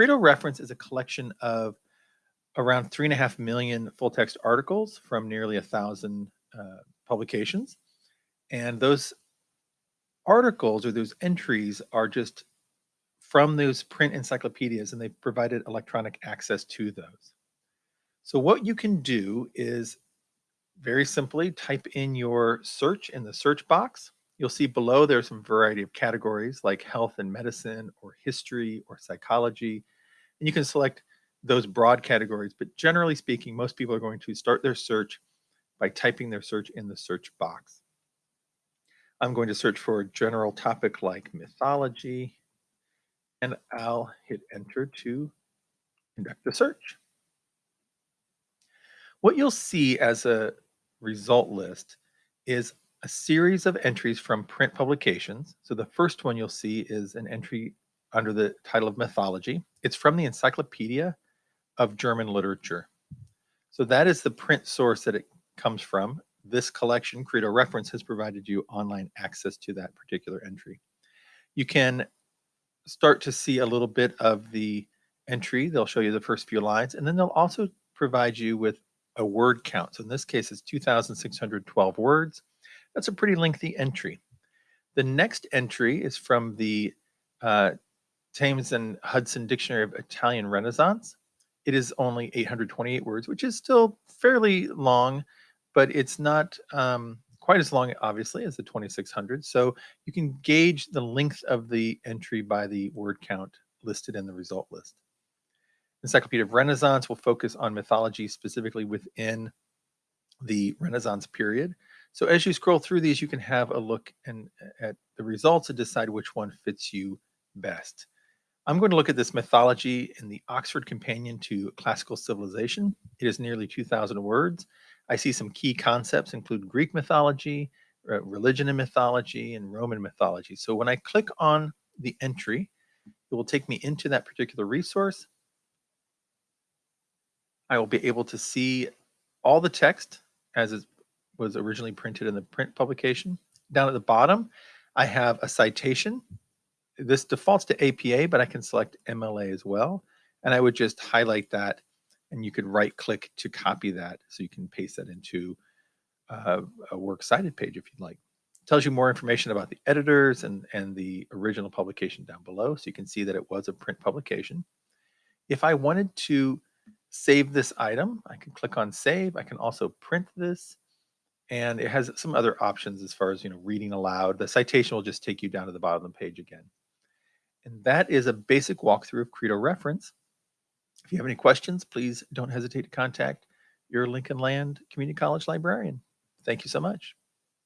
Credo Reference is a collection of around three and a half million full text articles from nearly a thousand uh, publications. And those articles or those entries are just from those print encyclopedias and they've provided electronic access to those. So what you can do is very simply type in your search in the search box. You'll see below there's some variety of categories like health and medicine or history or psychology. And you can select those broad categories, but generally speaking, most people are going to start their search by typing their search in the search box. I'm going to search for a general topic like mythology, and I'll hit enter to conduct the search. What you'll see as a result list is a series of entries from print publications. So the first one you'll see is an entry under the title of mythology. It's from the Encyclopedia of German Literature. So that is the print source that it comes from. This collection, Credo Reference, has provided you online access to that particular entry. You can start to see a little bit of the entry. They'll show you the first few lines, and then they'll also provide you with a word count. So in this case, it's 2,612 words. That's a pretty lengthy entry. The next entry is from the uh, Thames and Hudson Dictionary of Italian Renaissance. It is only 828 words, which is still fairly long, but it's not um, quite as long, obviously, as the 2600. So you can gauge the length of the entry by the word count listed in the result list. Encyclopedia of Renaissance will focus on mythology specifically within the Renaissance period. So as you scroll through these, you can have a look and at the results and decide which one fits you best. I'm going to look at this mythology in the Oxford Companion to Classical Civilization. It is nearly 2,000 words. I see some key concepts include Greek mythology, religion and mythology, and Roman mythology. So when I click on the entry, it will take me into that particular resource. I will be able to see all the text as it was originally printed in the print publication. Down at the bottom, I have a citation this defaults to APA, but I can select MLA as well. And I would just highlight that and you could right click to copy that. So you can paste that into uh, a works cited page if you'd like. It tells you more information about the editors and, and the original publication down below. So you can see that it was a print publication. If I wanted to save this item, I can click on save. I can also print this and it has some other options as far as you know reading aloud. The citation will just take you down to the bottom of the page again. And that is a basic walkthrough of Credo Reference. If you have any questions, please don't hesitate to contact your Lincoln Land Community College librarian. Thank you so much.